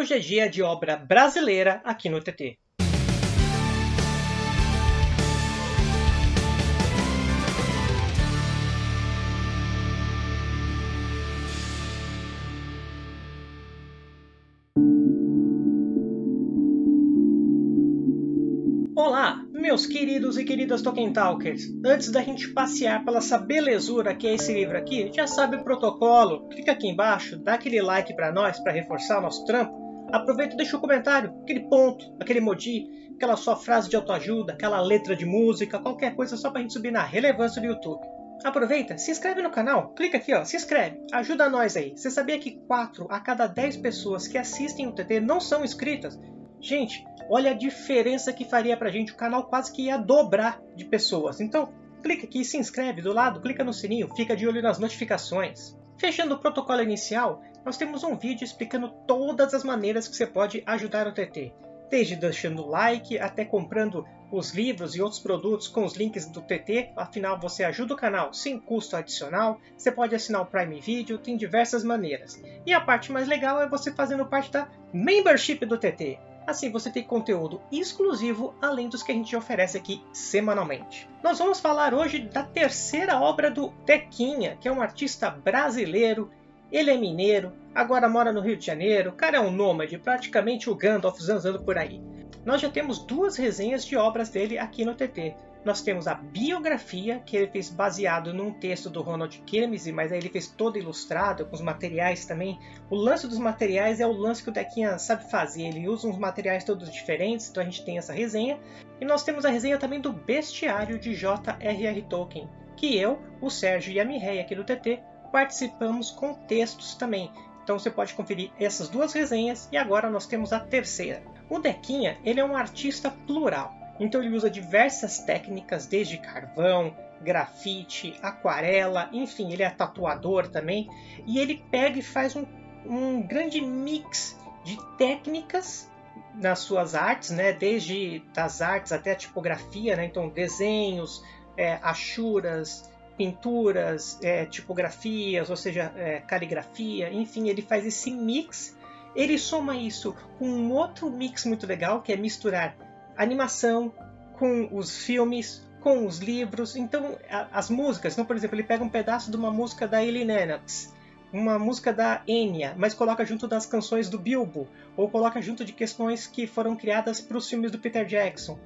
Hoje é dia de obra brasileira aqui no TT. Olá, meus queridos e queridas Tolkien Talkers! Antes da gente passear pela essa belezura que é esse livro aqui, já sabe o protocolo, clica aqui embaixo, dá aquele like para nós, para reforçar o nosso trampo, aproveita e deixa o um comentário, aquele ponto, aquele emoji, aquela sua frase de autoajuda, aquela letra de música, qualquer coisa só para a gente subir na relevância do YouTube. Aproveita, se inscreve no canal, clica aqui, ó, se inscreve, ajuda nós aí. Você sabia que 4 a cada 10 pessoas que assistem o TT não são inscritas? Gente, olha a diferença que faria pra gente. O canal quase que ia dobrar de pessoas. Então, clica aqui, se inscreve do lado, clica no sininho, fica de olho nas notificações. Fechando o protocolo inicial, nós temos um vídeo explicando todas as maneiras que você pode ajudar o TT. Desde deixando like, até comprando os livros e outros produtos com os links do TT, afinal você ajuda o canal sem custo adicional, você pode assinar o Prime Video, tem diversas maneiras. E a parte mais legal é você fazendo parte da Membership do TT. Assim você tem conteúdo exclusivo além dos que a gente oferece aqui semanalmente. Nós vamos falar hoje da terceira obra do Tequinha, que é um artista brasileiro. Ele é mineiro, agora mora no Rio de Janeiro, o cara é um nômade, praticamente o Gandalf zanzando por aí. Nós já temos duas resenhas de obras dele aqui no TT. Nós temos a biografia, que ele fez baseado num texto do Ronald Kirmese, mas aí ele fez todo ilustrado, com os materiais também. O lance dos materiais é o lance que o Dequinha sabe fazer, ele usa uns materiais todos diferentes, então a gente tem essa resenha. E nós temos a resenha também do Bestiário de J.R.R. Tolkien, que eu, o Sérgio e a Mirrei aqui do TT participamos com textos também. Então você pode conferir essas duas resenhas e agora nós temos a terceira. O Dequinha ele é um artista plural. Então ele usa diversas técnicas, desde carvão, grafite, aquarela, enfim, ele é tatuador também. E ele pega e faz um, um grande mix de técnicas nas suas artes, né? desde das artes até a tipografia, né? então desenhos, é, achuras, pinturas, é, tipografias, ou seja, é, caligrafia, enfim, ele faz esse mix. Ele soma isso com um outro mix muito legal, que é misturar animação, com os filmes, com os livros. Então, a, as músicas, então, por exemplo, ele pega um pedaço de uma música da Ellie Lennox, uma música da Enya, mas coloca junto das canções do Bilbo, ou coloca junto de questões que foram criadas para os filmes do Peter Jackson.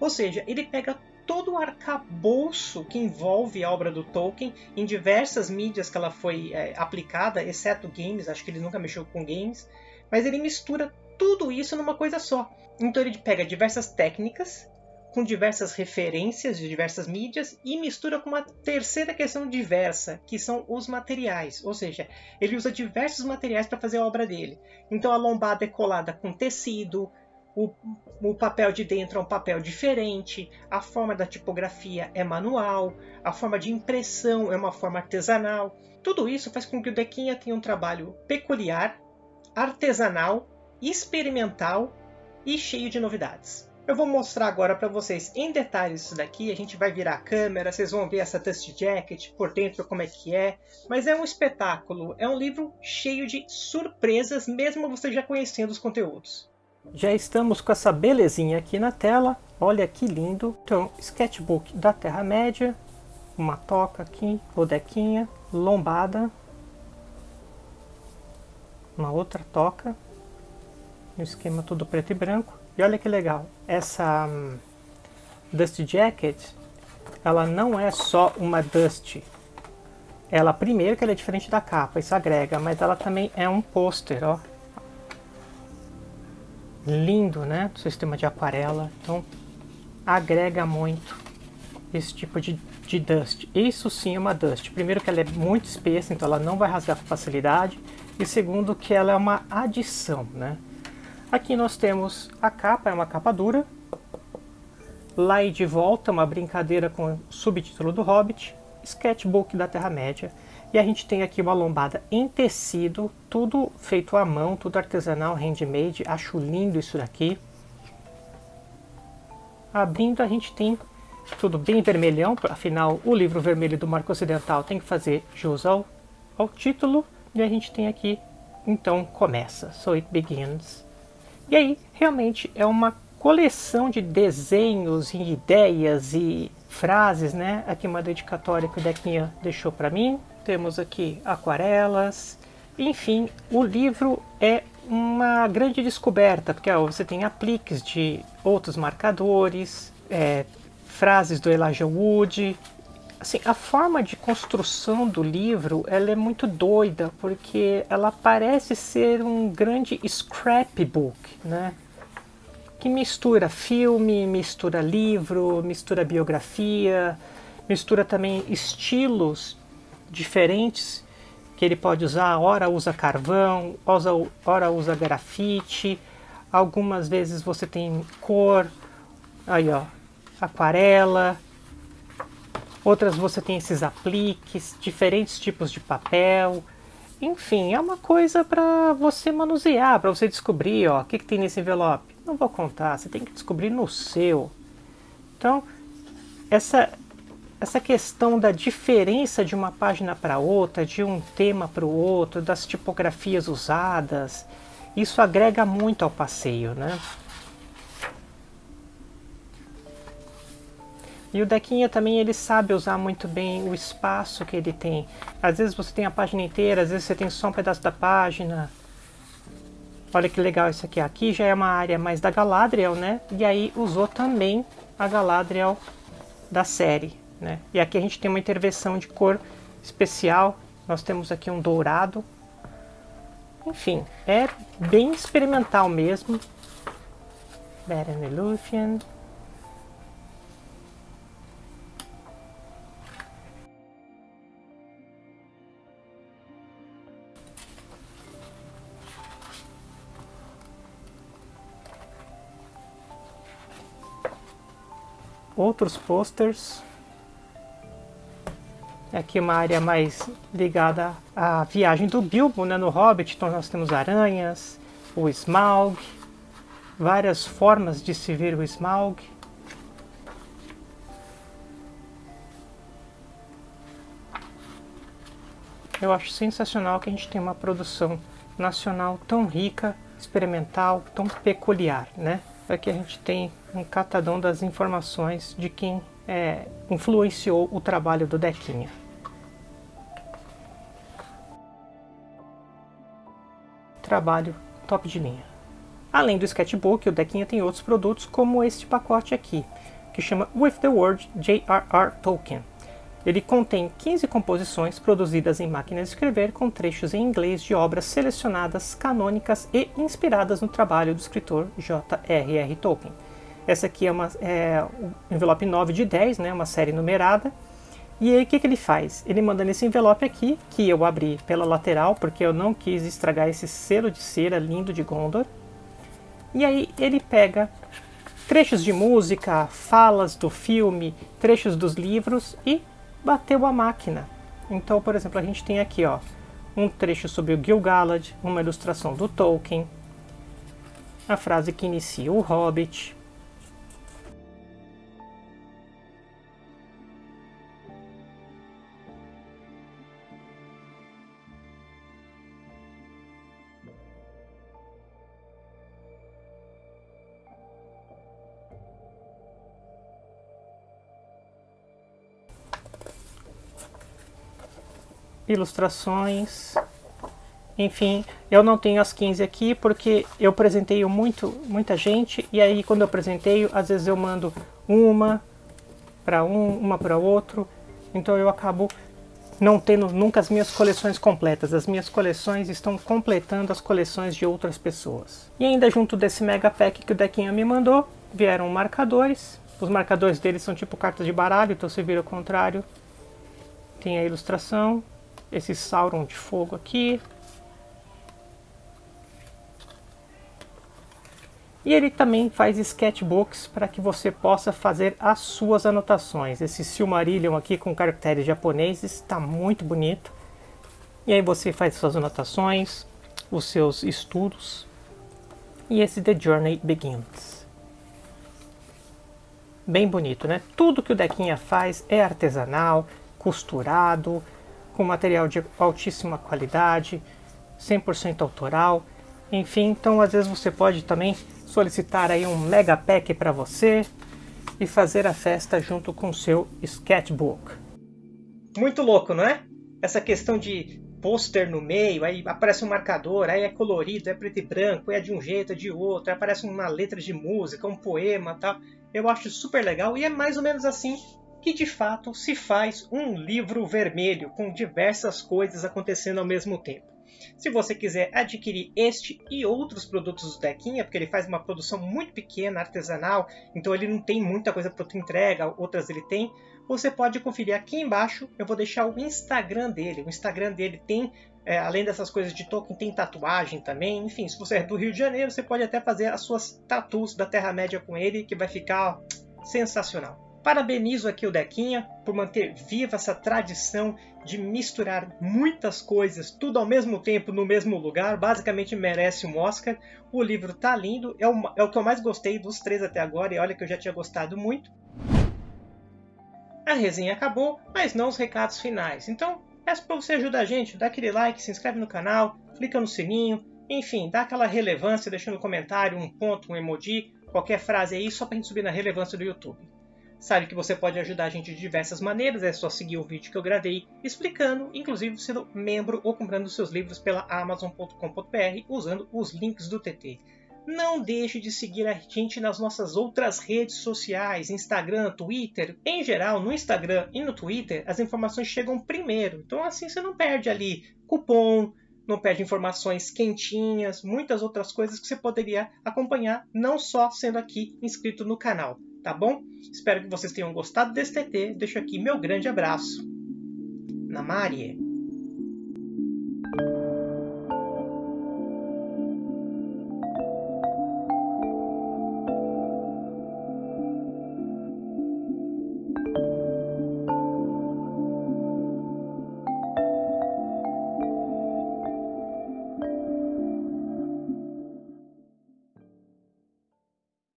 Ou seja, ele pega todo o arcabouço que envolve a obra do Tolkien em diversas mídias que ela foi é, aplicada, exceto games, acho que ele nunca mexeu com games, mas ele mistura tudo isso numa coisa só. Então ele pega diversas técnicas, com diversas referências de diversas mídias e mistura com uma terceira questão diversa, que são os materiais. Ou seja, ele usa diversos materiais para fazer a obra dele. Então a lombada é colada com tecido, o, o, papel de dentro é um papel diferente, a forma da tipografia é manual, a forma de impressão é uma forma artesanal. Tudo isso faz com que o Dequinha tenha um trabalho peculiar, artesanal experimental e cheio de novidades. Eu vou mostrar agora para vocês em detalhes isso daqui, a gente vai virar a câmera, vocês vão ver essa Dust Jacket por dentro como é que é, mas é um espetáculo, é um livro cheio de surpresas, mesmo você já conhecendo os conteúdos. Já estamos com essa belezinha aqui na tela, olha que lindo. Então, sketchbook da Terra-média, uma toca aqui, rodequinha, lombada, uma outra toca, no esquema todo preto e branco. E olha que legal, essa um, Dust Jacket, ela não é só uma Dust. Ela, primeiro que ela é diferente da capa, isso agrega, mas ela também é um pôster, ó. Lindo, né? Sistema de aquarela, então agrega muito esse tipo de, de dust. Isso sim é uma dust. Primeiro que ela é muito espessa, então ela não vai rasgar com facilidade. E segundo que ela é uma adição, né? Aqui nós temos a capa, é uma capa dura. Lá e de volta, uma brincadeira com o subtítulo do Hobbit. Sketchbook da Terra-média. E a gente tem aqui uma lombada em tecido, tudo feito à mão, tudo artesanal, handmade. Acho lindo isso daqui. Abrindo a gente tem tudo bem vermelhão, afinal o livro vermelho do Marco Ocidental tem que fazer jus ao, ao título. E a gente tem aqui então começa. So it begins. E aí, realmente é uma coleção de desenhos e ideias e frases, né? Aqui uma dedicatória que o Dequinha deixou para mim. Temos aqui aquarelas. Enfim, o livro é uma grande descoberta, porque ó, você tem apliques de outros marcadores, é, frases do Elijah Wood. Assim, a forma de construção do livro ela é muito doida, porque ela parece ser um grande scrapbook, né? Que mistura filme, mistura livro, mistura biografia, mistura também estilos diferentes que ele pode usar. Ora usa carvão, ora usa grafite, algumas vezes você tem cor, aí ó, aquarela, outras você tem esses apliques, diferentes tipos de papel. Enfim, é uma coisa para você manusear, para você descobrir, ó, o que, que tem nesse envelope. Não vou contar, você tem que descobrir no seu. Então, essa, essa questão da diferença de uma página para outra, de um tema para o outro, das tipografias usadas, isso agrega muito ao passeio, né? E o Dequinha também ele sabe usar muito bem o espaço que ele tem. Às vezes você tem a página inteira, às vezes você tem só um pedaço da página. Olha que legal isso aqui. Aqui já é uma área mais da Galadriel, né? E aí usou também a Galadriel da série, né? E aqui a gente tem uma intervenção de cor especial. Nós temos aqui um dourado. Enfim, é bem experimental mesmo. Beren Luthien. Outros posters. Aqui uma área mais ligada à viagem do Bilbo né, no Hobbit, então nós temos aranhas, o Smaug, várias formas de se ver o Smaug. Eu acho sensacional que a gente tem uma produção nacional tão rica, experimental, tão peculiar, né? Aqui a gente tem um catadão das informações de quem é, influenciou o trabalho do Dequinha. Trabalho top de linha. Além do sketchbook, o Dequinha tem outros produtos como este pacote aqui, que chama With the Word J.R.R. Tolkien. Ele contém 15 composições produzidas em máquina de escrever com trechos em inglês de obras selecionadas, canônicas e inspiradas no trabalho do escritor J.R.R. Tolkien. Essa aqui é, uma, é um envelope 9 de 10, né, uma série numerada. E aí o que, que ele faz? Ele manda nesse envelope aqui, que eu abri pela lateral, porque eu não quis estragar esse selo de cera lindo de Gondor. E aí ele pega trechos de música, falas do filme, trechos dos livros e bateu a máquina. Então, por exemplo, a gente tem aqui ó, um trecho sobre o Gil-galad, uma ilustração do Tolkien, a frase que inicia o Hobbit, ilustrações, enfim, eu não tenho as 15 aqui porque eu presenteio muito, muita gente e aí quando eu presenteio, às vezes eu mando uma para um, uma para outro, então eu acabo não tendo nunca as minhas coleções completas. As minhas coleções estão completando as coleções de outras pessoas. E ainda junto desse mega pack que o Dequinha me mandou, vieram marcadores. Os marcadores deles são tipo cartas de baralho, então se vira o contrário. Tem a ilustração, esse Sauron de fogo aqui. E ele também faz sketchbooks para que você possa fazer as suas anotações. Esse Silmarillion aqui com caracteres japoneses está muito bonito. E aí você faz suas anotações, os seus estudos. E esse The Journey Begins. Bem bonito, né? Tudo que o Dequinha faz é artesanal, costurado, com material de altíssima qualidade, 100% autoral. Enfim, então às vezes você pode também solicitar aí um mega pack para você e fazer a festa junto com seu sketchbook. Muito louco, não é? Essa questão de pôster no meio, aí aparece um marcador, aí é colorido, é preto e branco, é de um jeito, é de outro, aí aparece uma letra de música, um poema tal. Eu acho super legal e é mais ou menos assim que de fato se faz um livro vermelho com diversas coisas acontecendo ao mesmo tempo. Se você quiser adquirir este e outros produtos do Dequinha, porque ele faz uma produção muito pequena, artesanal, então ele não tem muita coisa para entrega, outras ele tem, você pode conferir aqui embaixo. Eu vou deixar o Instagram dele. O Instagram dele tem, é, além dessas coisas de token, tem tatuagem também. Enfim, se você é do Rio de Janeiro, você pode até fazer as suas tatuas da Terra-média com ele, que vai ficar ó, sensacional. Parabenizo aqui o Dequinha por manter viva essa tradição de misturar muitas coisas, tudo ao mesmo tempo, no mesmo lugar. Basicamente merece um Oscar. O livro tá lindo, é o, é o que eu mais gostei dos três até agora, e olha que eu já tinha gostado muito. A resenha acabou, mas não os recados finais. Então, peço para você ajudar a gente, dá aquele like, se inscreve no canal, clica no sininho, enfim, dá aquela relevância deixando um comentário, um ponto, um emoji, qualquer frase aí, só para a gente subir na relevância do YouTube. Sabe que você pode ajudar a gente de diversas maneiras, é só seguir o vídeo que eu gravei explicando, inclusive sendo membro ou comprando seus livros pela Amazon.com.br usando os links do TT. Não deixe de seguir a gente nas nossas outras redes sociais, Instagram, Twitter. Em geral, no Instagram e no Twitter, as informações chegam primeiro. Então assim você não perde ali cupom, não perde informações quentinhas, muitas outras coisas que você poderia acompanhar, não só sendo aqui inscrito no canal tá bom? Espero que vocês tenham gostado desse TT. Deixo aqui meu grande abraço. Namarie.